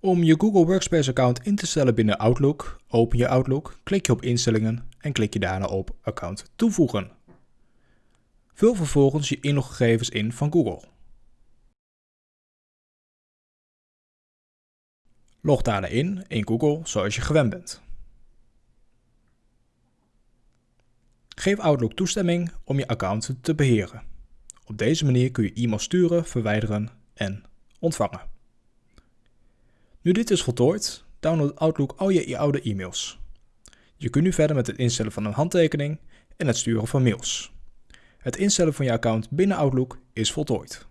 Om je Google Workspace account in te stellen binnen Outlook, open je Outlook, klik je op instellingen en klik je daarna op account toevoegen. Vul vervolgens je inloggegevens in van Google. Log daarna in in Google zoals je gewend bent. Geef Outlook toestemming om je account te beheren. Op deze manier kun je e-mail sturen, verwijderen en ontvangen. Nu dit is voltooid, download Outlook al je oude e-mails. Je kunt nu verder met het instellen van een handtekening en het sturen van mails. Het instellen van je account binnen Outlook is voltooid.